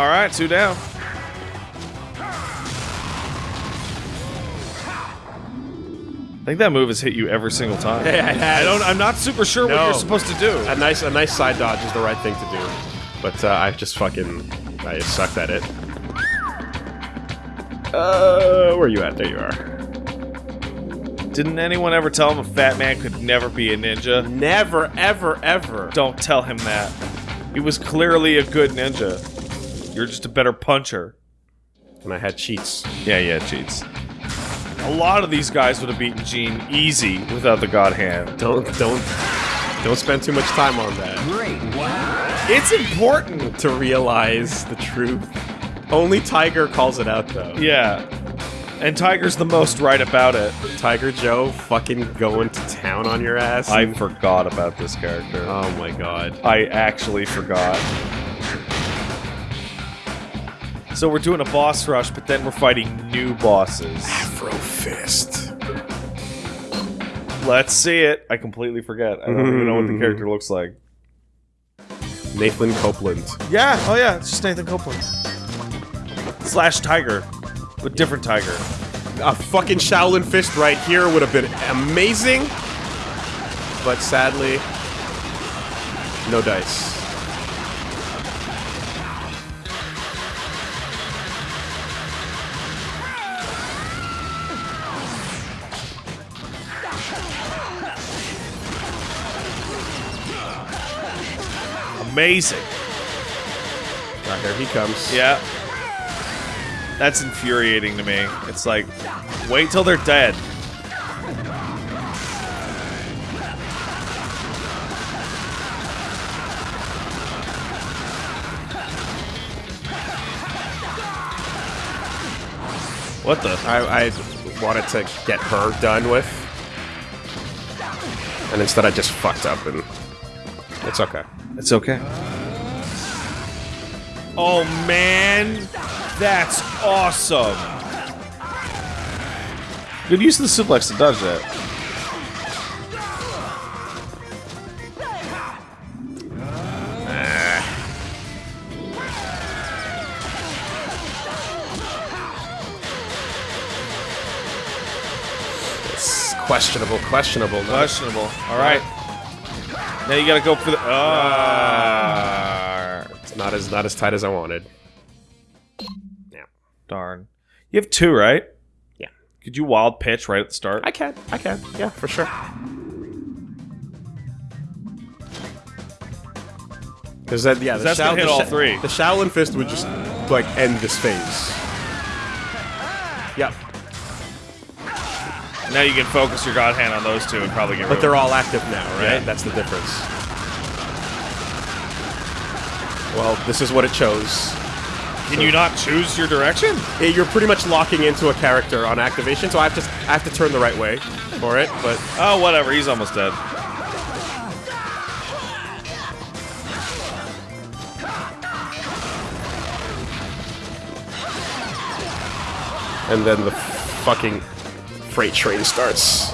All right, two down. I think that move has hit you every single time. Yeah, it has. I don't. I'm not super sure what you're supposed to do. A nice, a nice side dodge is the right thing to do, but uh, I just fucking, I just sucked at it. Uh, where are you at? There you are. Didn't anyone ever tell him a fat man could never be a ninja? Never, ever, ever. Don't tell him that. He was clearly a good ninja. You're just a better puncher. And I had cheats. Yeah, yeah, cheats. A lot of these guys would have beaten Gene easy without the God Hand. Don't, don't, don't spend too much time on that. Great. Wow. It's important. To realize the truth. Only Tiger calls it out though. Yeah. And Tiger's the most right about it. Tiger Joe fucking going to town on your ass. I forgot about this character. oh my god. I actually forgot. So we're doing a boss rush, but then we're fighting new bosses. Afro Fist. Let's see it. I completely forget. I don't even know what the character looks like. Nathan Copeland. Yeah, oh yeah, it's just Nathan Copeland. Slash Tiger. But different Tiger. A fucking Shaolin Fist right here would have been amazing. But sadly, no dice. Amazing. Ah, here he comes. Yeah. That's infuriating to me. It's like, wait till they're dead. What the? I, I wanted to get her done with. And instead I just fucked up and it's okay. It's okay. Oh man, that's awesome. Good use of the suplex to dodge that. It's questionable, questionable. no? Questionable. All right. Now you gotta go for the. Ah, It's not as not as tight as I wanted. Yeah. darn. You have two, right? Yeah. Could you wild pitch right at the start? I can. I can. Yeah, for sure. Because that, yeah, the, that's gonna Shao- hit the all three. The Shaolin Fist would just like end this phase. Yep, now you can focus your god hand on those two and probably get. Them. But they're all active now, right? Yeah. That's the difference. Well, this is what it chose. Can you not choose your direction? You're pretty much locking into a character on activation, so I have to I have to turn the right way for it. But Oh, whatever. He's almost dead. and then the fucking freight train starts.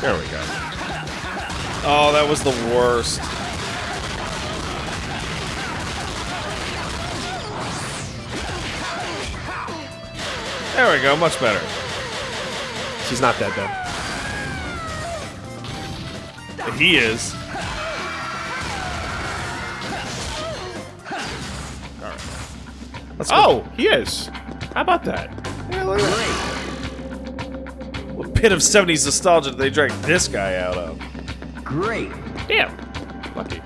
There we go. Oh, that was the worst. There we go, much better. She's not that though. He is. Let's go. Oh, he is. How about that? Great. What pit of 70s nostalgia did they drag this guy out of? Great. Damn. Lucky.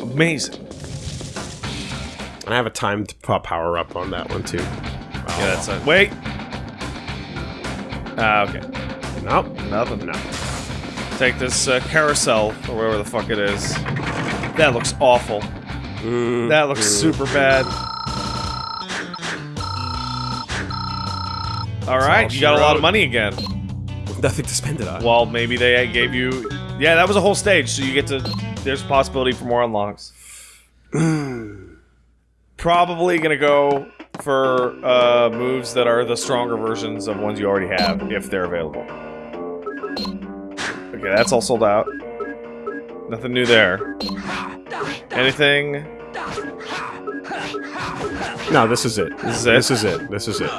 Amazing. I have a timed po- power up on that one too. Yeah, that's it. Wait. Ah, okay. Nope. Nothing. No. Take this uh, carousel, or wherever the fuck it is. That looks awful. That looks super bad. All right, you she got a lot of money again. Nothing to spend it on. Well, maybe they gave you. Yeah, that was a whole stage, so you get to. There's a possibility for more unlocks. Probably gonna go for uh, moves that are the stronger versions of ones you already have, if they're available. Okay, that's all sold out. Nothing new there. Anything? No, this is it. This is it? This is it. This is it.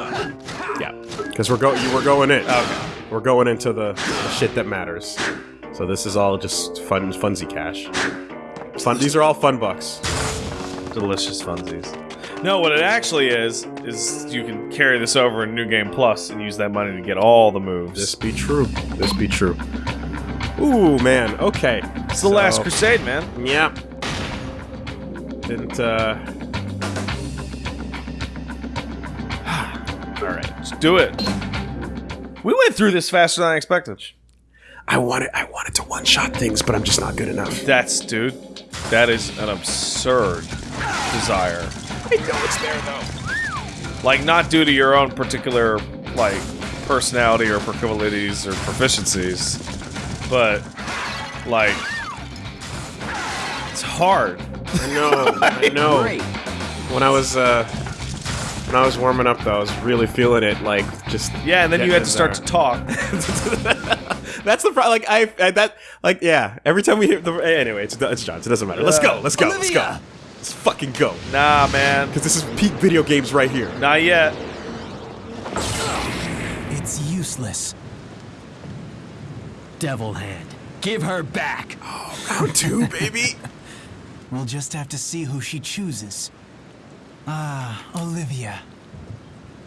Yeah, because we're going. We're going in. Okay. We're going into the, the shit that matters. So this is all just fun, funsy cash. Fun. These are all fun bucks. Delicious funsies. No, what it actually is, is you can carry this over in New Game Plus and use that money to get all the moves. This be true. This be true. Ooh, man. Okay. it's the Last Crusade, man. Yeah. Didn't. uh... all right. Let's do it. We went through this faster than I expected. I wanted. I wanted to one-shot things, but I'm just not good enough. That's, dude, that is an absurd desire. I know it's there though. Like, not due to your own particular, like, personality or proclivities or proficiencies, but, like, it's hard. I know. I know. Great. When I was uh, when I was warming up, though, I was really feeling it. Like just Yeah, and then you had to getting start to talk. That's the problem. Like I, I that like yeah. Every time we hear the anyway, it's it's John. It doesn't matter. Let's go. Let's go. Let's go. Let's fucking go. nah, man. Because this is peak video games right here. Not yet. It's useless. Devil Hand. Give her back. Oh, Round two, baby. We'll just have to see who she chooses. Ah, Olivia.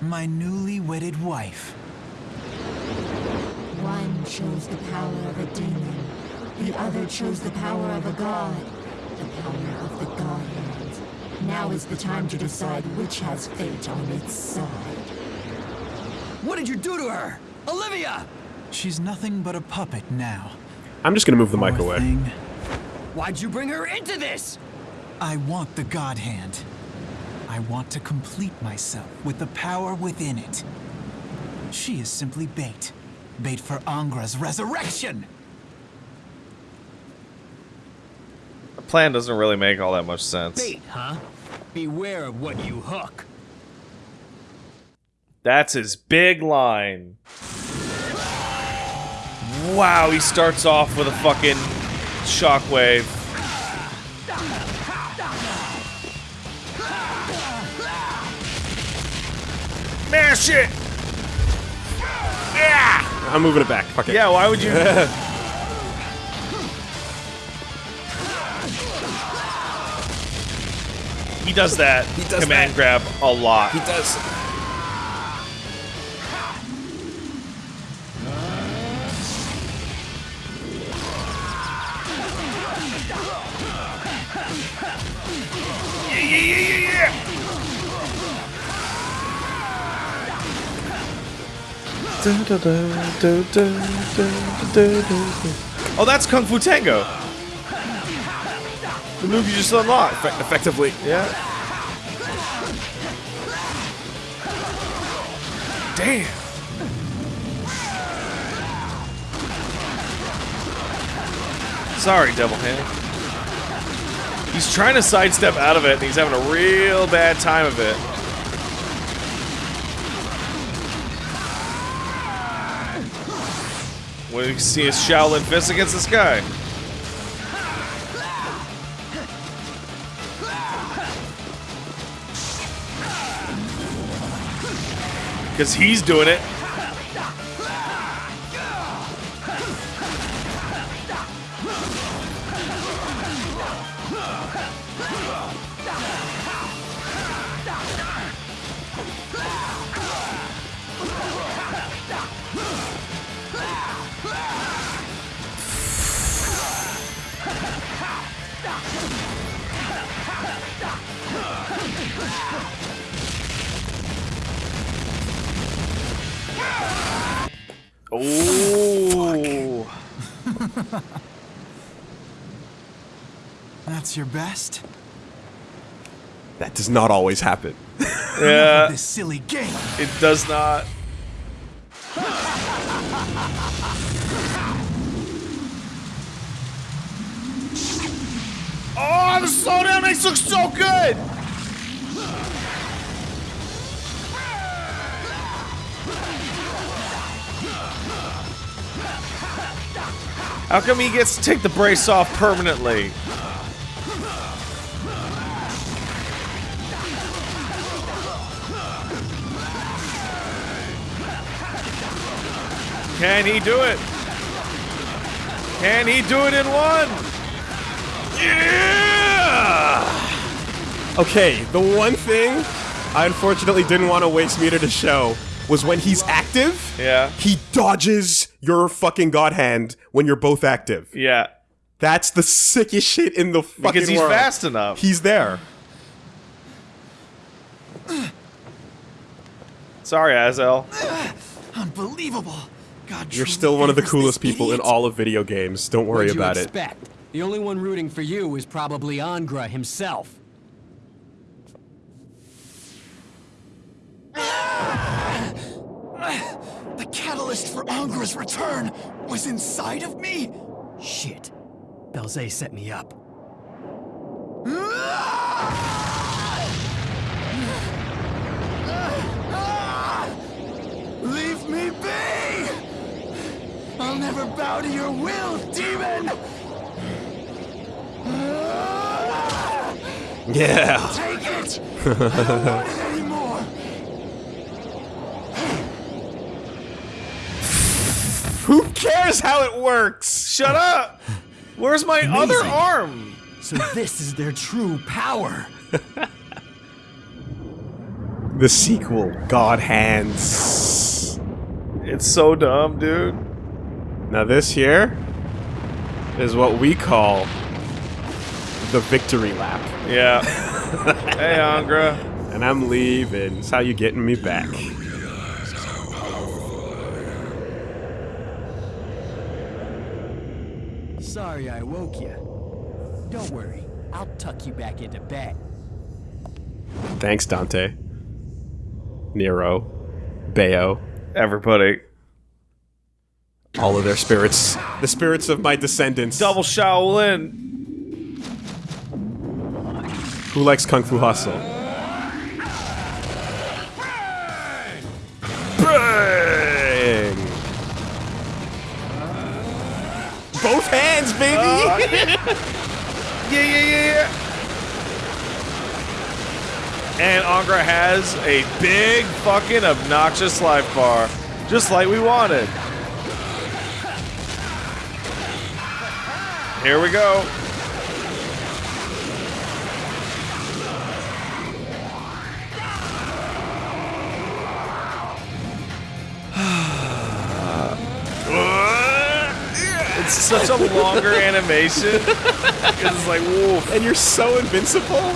My newly wedded wife. One chose the power of a demon. The other chose the power of a god. The power of the god hand. Now is the time to decide which has fate on its side. What did you do to her? Olivia! She's nothing but a puppet now. I'm just gonna move the mic away. thing. Why'd you bring her into this? I want the God Hand. I want to complete myself with the power within it. She is simply bait. Bait for Angra's resurrection! The plan doesn't really make all that much sense. Bait, huh? Beware of what you hook. That's his big line. Wow, he starts off with a fucking shockwave. Mash it! Yeah! I'm moving it back. Fuck it. Yeah, why would you? he does that He does command that. grab a lot. He does. Oh, that's Kung Fu Tango. The move you just unlocked. Effe- effectively. Yeah. Damn. Sorry, Devil Hand. He's trying to sidestep out of it, and he's having a real bad time of it. You see his Shaolin fist against this guy. Because he's doing it. That's your best? That does not always happen. Yeah, This silly game! it does not. Oh, the slowdown makes look so good! How come he gets to take the brace off permanently? Can he do it? Can he do it in one? Yeah! Okay, the one thing I unfortunately didn't want to waste meter to show was when he's active, Yeah. he dodges your fucking god hand when you're both active. Yeah. That's the sickest shit in the fucking world. Because he's world. fast enough. He's there. Sorry, Azel. Unbelievable. God, You're still one of the coolest this people in all of video games. Don't worry What'd you about it. The only one rooting for you is probably Angra himself. The catalyst for Angra's return was inside of me? Shit. Belze set me up. Ah! Leave me be! I'll never bow to your will, demon! Yeah. Take it! I don't want it anymore! Who cares how it works? Shut up! Where's my other arm? So this is their true power. The sequel, God Hands. It's so dumb, dude. Now this here is what we call the victory lap. Yeah. hey, Angra. And I'm leaving. It's how you getting me back. Sorry I woke you. Don't worry, I'll tuck you back into bed. Thanks, Dante. Nero. Bayo. Everybody. All of their spirits. The spirits of my descendants. Double Shaolin. Who likes Kung Fu Hustle? Bang! Both hands, baby! Uh, yeah, yeah, yeah, yeah. And Angra has a big fucking obnoxious life bar. Just like we wanted. Here we go. It's such a longer animation. It's like, whoa. and you're so invincible?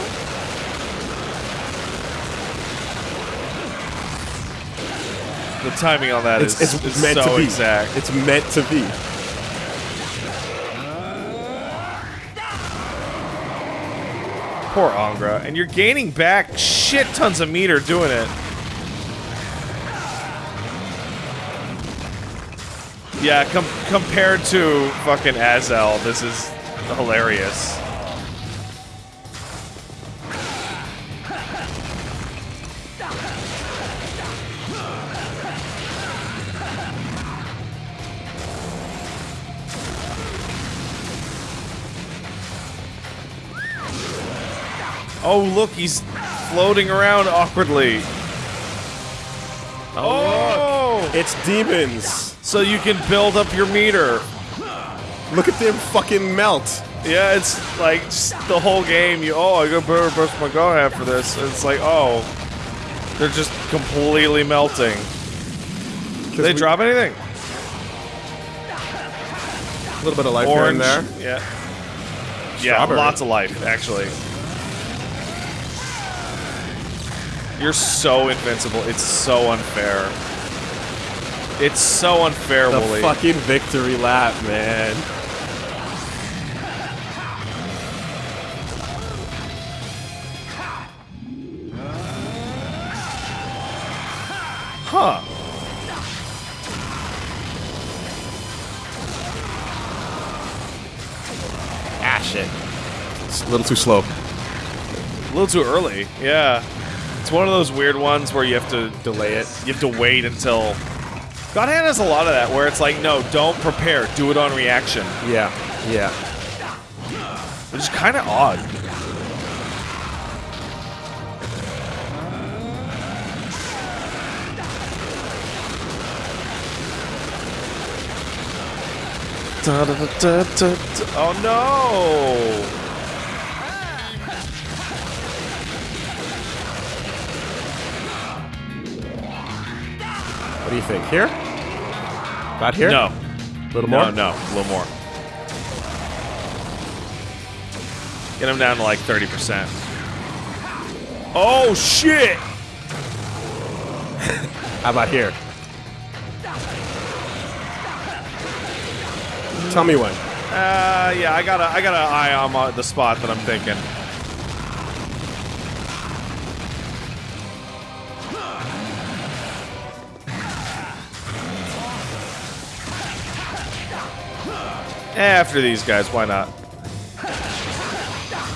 The timing on that It's, is it's is meant so to be. exact. It's meant to be. Poor Angra. And you're gaining back shit tons of meter doing it. Yeah, com compared to fucking Azel, this is hilarious. Oh, look, he's floating around awkwardly. Oh! It's demons. So you can build up your meter. Look at them fucking melt. Yeah, it's like just the whole game. You oh, I got better burst my half for this. And it's like oh, they're just completely melting. Did they drop anything? A little bit of life Orange. here and there. Yeah. Yeah, lots of life actually. You're so invincible. It's so unfair. It's so unfair, The Wooly. fucking victory lap, man. Huh. Ah, shit. It's a little too slow. A little too early. Yeah. It's one of those weird ones where you have to Delay it. you have to wait until God Hand has a lot of that where it's like, no, don't prepare, do it on reaction, Yeah, yeah. which is kind of odd. Da, da, da. Oh no! Do you think? Here? About here? No, A little no, more? no, a little more. Get him down to like 30%. Oh shit! How about here? Tell me when. Uh, yeah, I got a, I got an eye on my, the spot that I'm thinking. Eh, after these guys, why not?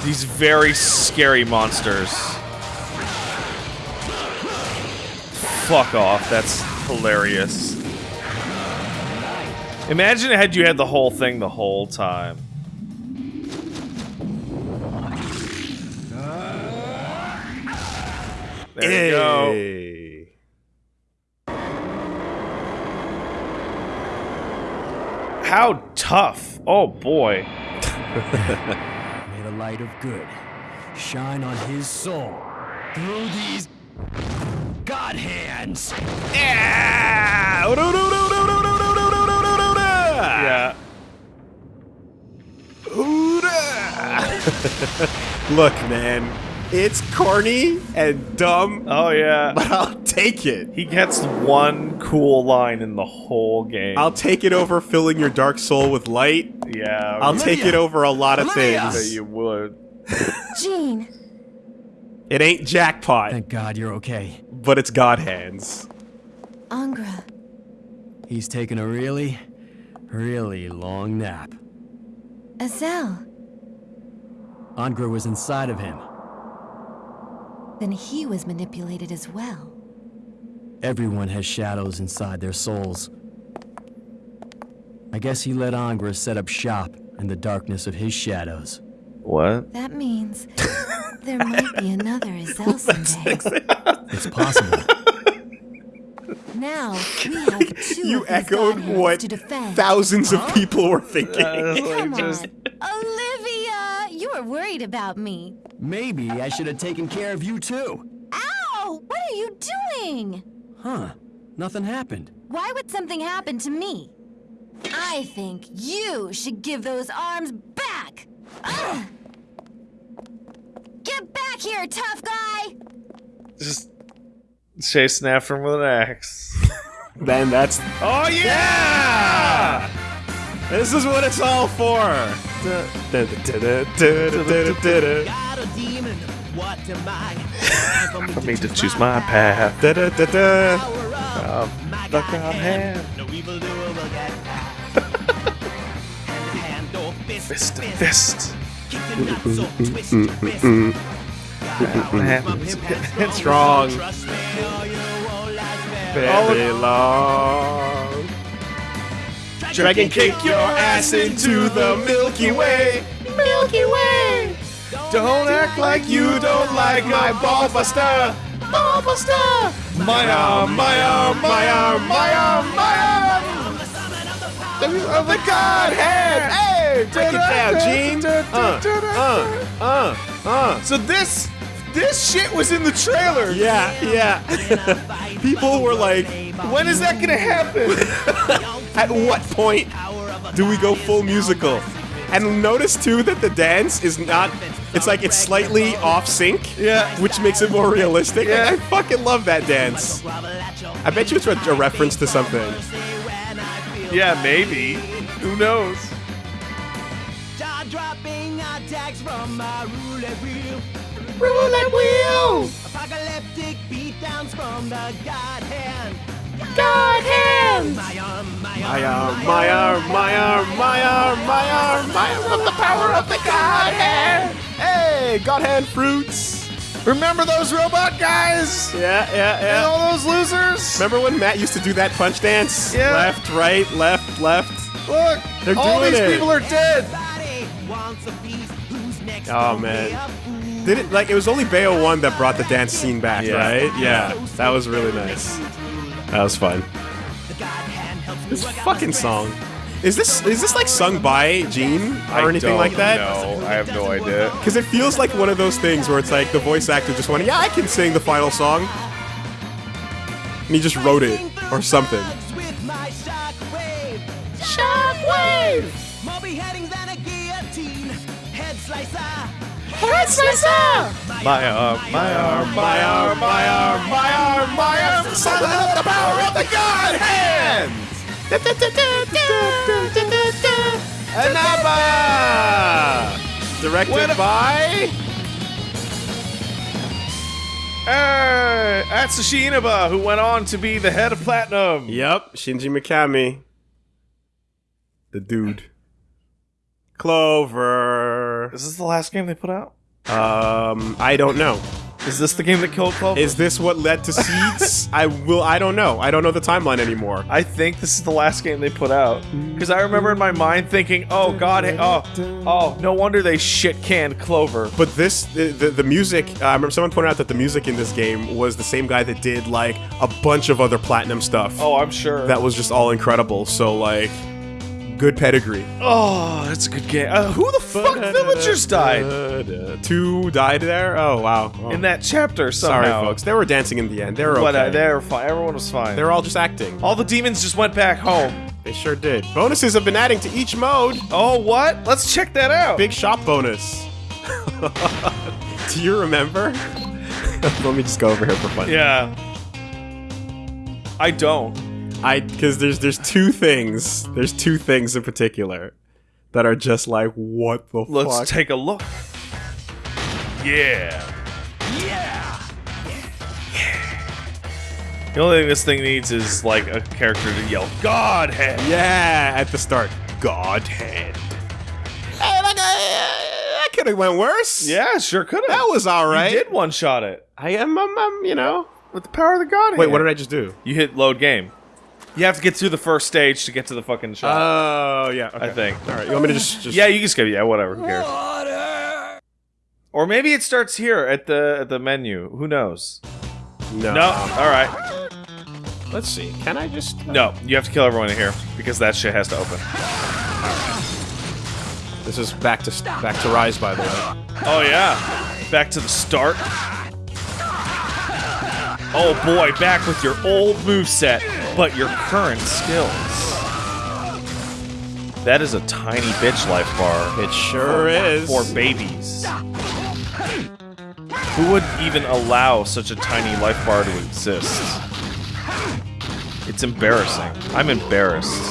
These very scary monsters. Fuck off, that's hilarious. Imagine had you had the whole thing the whole time. There you go. How tough. Oh boy. May the light of good shine on his soul through these God hands. Yeah. yeah. Look, man. It's corny and dumb, Oh yeah. but I'll take it. He gets one cool line in the whole game. I'll take it over filling your dark soul with light. yeah. I'll take it over a lot of things. that things. you would. Gene, It ain't jackpot, Thank God you're okay. but it's God hands. Angra, He's taken a really, really long nap. Azel. Angra was inside of him. Then he was manipulated as well. Everyone has shadows inside their souls. I guess he let Angra set up shop in the darkness of his shadows. What? That means there might be another Azel someday. It's possible. Now we have two You of these echoed what to defend. thousands of people were thinking. Come just- on, Olivia, you were worried about me. Maybe I should have taken care of you too. Ow! What are you doing? Huh. Nothing happened. Why would something happen to me? I think you should give those arms back. Ugh! Get back here, tough guy! Just chasing after him with an axe. then that's Oh yeah! this is what it's all for. Got a demon, what am I? Time For me to choose my path. The God hand. No evil doer will get. Hand hand or fist Fist to to fist. fist. The nuts or twist your wrist. It's wrong. Trust me or you won't last very Very long. Dragon kick your ass into the Milky Way. Milky Way. Don't act like you don't like my ball buster. Ball buster. My arm, my arm, my arm, my arm, my arm. Of the Godhead. Hey, break it down, Gene. Uh, uh, uh, uh. So this this shit was in the trailer. Yeah, yeah. People were like, When is that gonna happen? At what point do we go full musical? And notice too that the dance is not. It's like it's slightly off sync. Yeah. Which makes it more realistic. Yeah. I fucking love that dance. I bet you it's a, a reference to something. yeah, maybe. Who knows? Jaw dropping attacks from my roulette wheel. Roulette wheel. Apocalyptic beatdowns from the God hand. God hands. My arm, my My arm, arm, my arm, my arm, my arm, my arm, my arm of the power of the God hand. Hey, God hand fruits. Remember those robot guys? Yeah, yeah, yeah. And all those losers? Remember when Matt used to do that punch dance? Yeah. Left, right, left, left. Look, They're all these it. people are dead. Wants a. Who's next? Oh, man. be a fool? Did it like it was only Bayo one that brought the dance scene back, Yeah. right? Yeah, that was really nice. That was fun. The God hand helps me This fucking song. Is this is this like sung by Gene or anything like that? No, I have no idea. Because it feels like one of those things where it's like the voice actor just went, "Yeah, I can sing the final song," and he just wrote it or something. My shockwave. Shockwave! More beheading than a guillotine. Head slicer. Head slicer! My arm, my arm, My arm, my arm, my arm, my arm, summon up the power of the God hand. Anaba! Directed by Hey, Atsushi Inaba, who went on to be the head of Platinum. Yep, Shinji Mikami. The dude. Clover. Is this the last game they put out? Um, I don't know. Is this the game that killed Clover? Is this what led to Seeds? I will. I don't know. I don't know the timeline anymore. I think this is the last game they put out because I remember in my mind thinking, "Oh God, oh, oh, no wonder they shit canned Clover." But this, the, the, the music, uh, I remember someone pointed out that the music in this game was the same guy that did like a bunch of other platinum stuff. Oh, I'm sure. That was just all incredible. So like, good pedigree. oh, that's a good game. Uh, who the fuck villagers died Two died there. Oh wow. Oh. in that chapter somehow? Sorry, folks. They were dancing in the end. They were okay. But uh, they were fine. Everyone was fine. they were all just acting. All the demons just went back home. They sure did. Bonuses have been adding to each mode. Oh, what? Let's check that out. Big shop bonus. Do you remember? Let me just go over here for fun. Yeah. I don't. I because there's there's two things. There's two things in particular that are just like what the Let's fuck. take a look. Yeah. Yeah. yeah. The only thing this thing needs is like a character to yell Godhead. yeah, at the start. Godhead. Hey, like, uh, that could have went worse. Yeah, sure could have. that was all right. You did one shot it I am, um, um, you know. with the power of the Godhead. Wait, what did I just do? You hit load game. You have to get through the first stage to get to the fucking shot. Oh, yeah. Okay. I think. All right. You want me to just? just yeah, you can skip. Yeah, whatever. Who cares? Or maybe it starts here at the at the menu. Who knows? No. No. All right. Let's see. Can I just? Uh, no, you have to kill everyone in here because that shit has to open. This is back to back to Rise, by the way. Oh yeah. Back to the start. Oh boy, back with your old moveset, but your current skills. That is a tiny bitch life bar. It sure is. For babies. Who would even allow such a tiny life bar to exist? It's embarrassing. I'm embarrassed.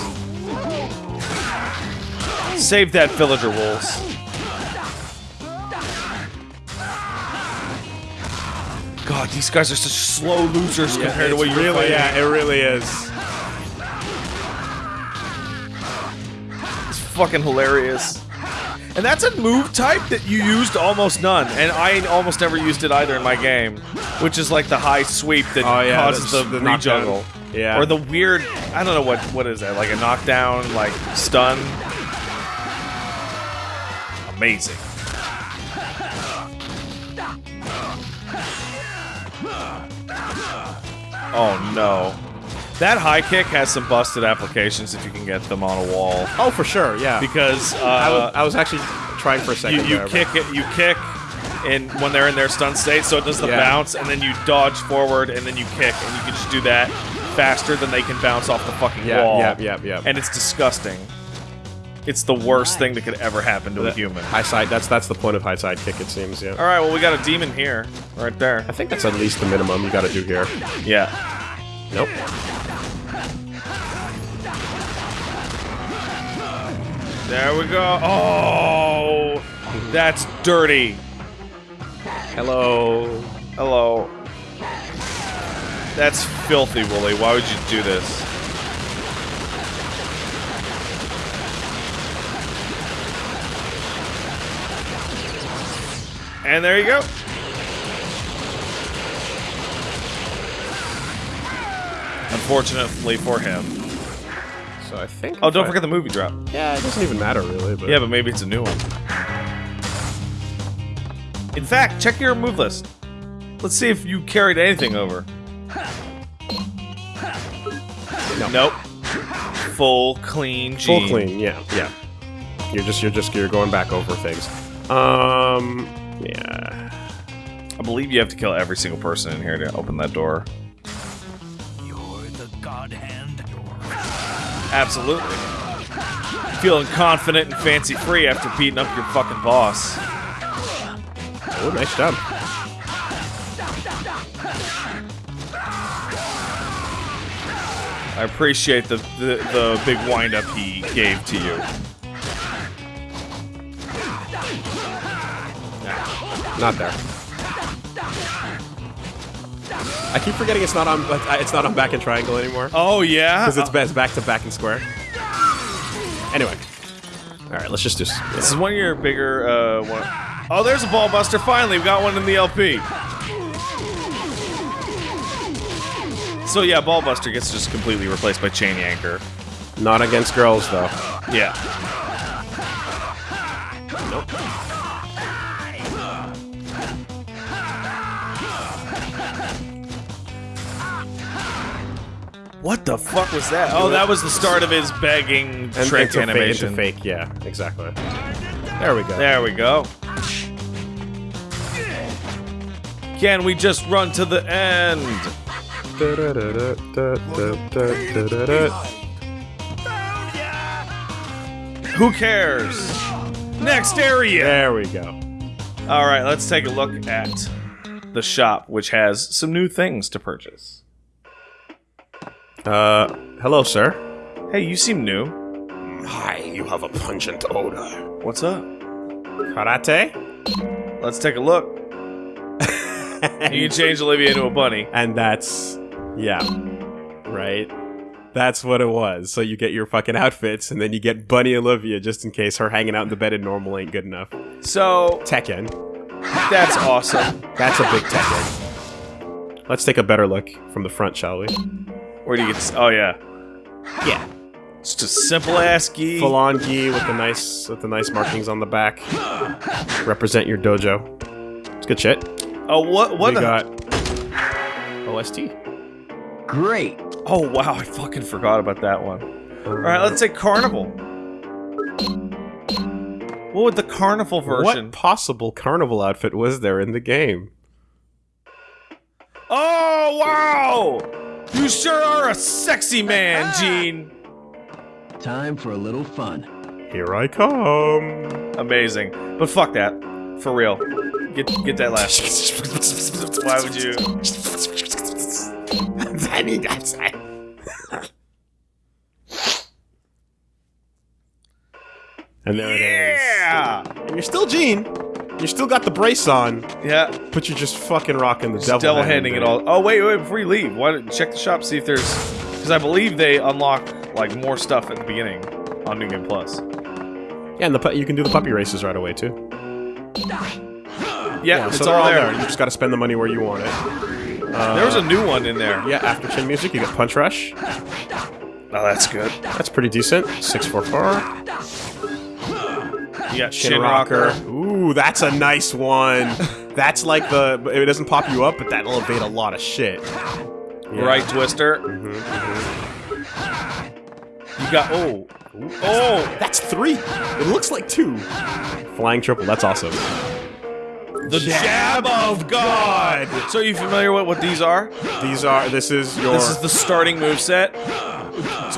Save that villager wolves. God, these guys are such slow losers compared to what you're really, fighting. yeah, it really is. It's fucking hilarious. And that's a move type that you used almost none, and I almost never used it either in my game, which is like the high sweep that Oh, yeah, causes the, the rejuggle. Yeah. Or the weird, I don't know what what is that, like a knockdown, like stun. Amazing. Oh no. That high kick has some busted applications if you can get them on a wall. Oh, for sure, yeah. Because uh, I, was, I was actually trying for a second. you, you there, kick it, you kick, and when they're in their stun state, so it does the Yeah. bounce, and then you dodge forward, and then you kick, and you can just do that faster than they can bounce off the fucking Yeah, wall. yeah, yeah, yeah. And it's disgusting. It's the worst thing that could ever happen to a human. High side. That's that's the point of high side kick. It seems. Yeah. All right, well we got a demon here, right there. I think that's at least the minimum you got to do here. Yeah. Nope. There we go. Oh, that's dirty. Hello. Hello. That's filthy, Wooly. Why would you do this? And there you go. Unfortunately for him. So I think. Oh, don't I... forget the movie drop. Yeah, it doesn't even matter really. But... Yeah, but maybe it's a new one. In fact, check your move list. Let's see if you carried anything over. No. Nope. Full clean. Full clean. Yeah, yeah. You're just you're just you're going back over things. Um. Yeah. I believe you have to kill every single person in here to open that door. You're the God Hand. Absolutely. Feeling confident and fancy free after beating up your fucking boss. Oh, nice job. I appreciate the, the, the big windup he gave to you. Not there. I keep forgetting it's not on. uh, It's not on back and triangle anymore Oh, yeah? because it's best back to back and square. Anyway. All right, let's just just. This is one of your bigger, uh, one. Oh, there's a ball buster. Finally, we got one in the LP. So yeah, ball buster gets just completely replaced by chain yanker. Not against girls though. Yeah. What the fuck was that? Oh, that was the start of his begging And trick fa- animation. into fake, yeah, exactly. There we go. There we go. Can we just run to the end? Who cares? Next area. There we go. All right, let's take a look at the shop, which has some new things to purchase. Uh, hello, sir. Hey, you seem new. Hi, you have a pungent odor. What's up? Karate? Let's take a look. You can change Olivia into a bunny. And that's, yeah, right? That's what it was. So you get your fucking outfits, and then you get Bunny Olivia just in case her hanging out in the bed in normal ain't good enough. So Tekken. that's awesome. That's a big Tekken. Let's take a better look from the front, shall we? Where do you get? This? Oh yeah, Yeah. just a simple ass gi. Full on gi with the nice with the nice markings on the back. Represent your dojo. It's good shit. Oh what? What? we the- got OST. Great. Oh wow, I fucking forgot about that one. All right, let's say carnival. What would the carnival version? What possible carnival outfit was there in the game? Oh wow! You sure are a sexy man, Gene. Time for a little fun. Here I come. Amazing, but fuck that. For real. Get get that last. Why would you? And there it is. Yeah. And you're still Gene. You still got the brace on, Yeah. but you're just fucking rocking the Just devil, devil hand handing it all. Oh wait, wait! Before you leave, why don't check the shop see if there's because I believe they unlock like more stuff at the beginning on New Game Plus. Yeah, and the you can do the puppy races right away too. Yeah, it's so all all there. there. You just got to spend the money where you want it. Uh, there was a new one in there. Yeah, after Chin Music, you get Punch Rush. Oh, that's good. That's pretty decent. Six four four. You got Chin, Shin rocker. Rocker. Ooh, that's a nice one. that's like the. It doesn't pop you up, but that'll evade a lot of shit. Yeah. Right Twister. Mm-hmm, mm-hmm. You got oh oh That's three. It looks like two. Flying triple. That's awesome. the jab of God. So are you familiar with what these are? These are. This is your. This is the starting move set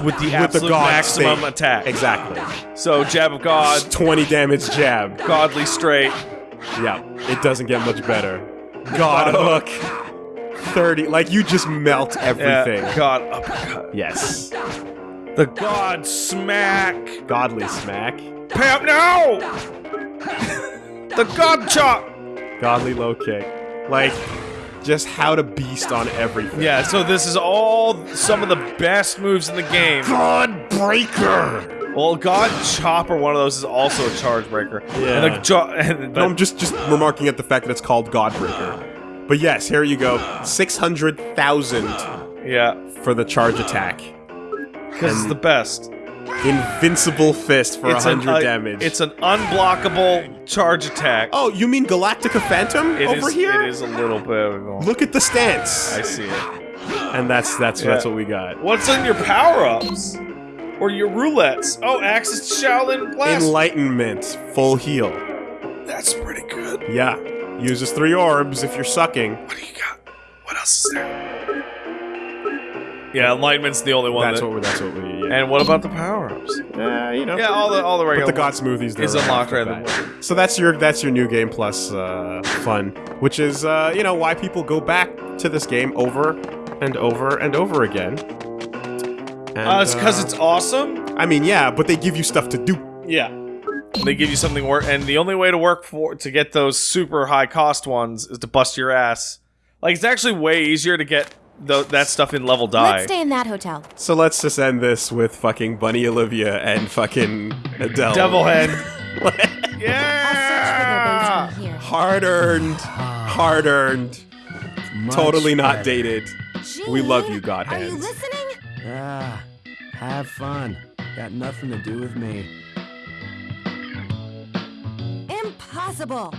with the absolute God maximum state. attack. exactly. So jab of God, 20 damage jab. godly straight. Yeah, it doesn't get much better. God hook. 30. Like, you just melt Yeah, everything. God uppercut. Yes. The God smack. Godly smack. Pam now. the God chop. Godly low kick. Like, just how to beast on everything. Yeah, so this is all some of the best moves in the game. God breaker! Well, God Chop or one of those is also a charge breaker. Yeah. And the jo- and No, I'm just, just remarking at the fact that it's called God breaker. But yes, here you go. 600,000 Yeah, for the charge attack. because it's the best. Invincible fist for it's an, 100 uh, damage. It's an unblockable charge attack. oh, you mean Galactica Phantom It over is- here? It is a little bit. Of a, Look at the stance. I see it. And that's that's Yeah. that's what we got. What's in your power ups? Or your roulettes? Oh, to Shaolin Blast. Enlightenment, full heal. That's pretty good. Yeah. Uses three orbs if you're sucking. What do you got? What else is there? Yeah, Enlightenment's the only one. That's that, what we're that's what we yeah. and what about the power ups? Uh, you know. Yeah, all the all the regular. But the God Smoothies they're is right unlocked right bat. away. So that's your that's your new game plus uh, fun, which is uh, you know why people go back to this game over and over and over again. And, Uh, it's because uh, it's awesome. I mean, yeah, but they give you stuff to do. Yeah. They give you something work, and the only way to work for to get those super high cost ones is to bust your ass. Like it's actually way easier to get tho- that stuff in level die. Let's stay in that hotel. So let's just end this with fucking Bunny Olivia and fucking Adele. Devil head. I'll search for their yeah. Hard earned, hard earned, totally not better. dated. We love you, God Are you listening? Ah, have fun. Got nothing to do with me. Impossible.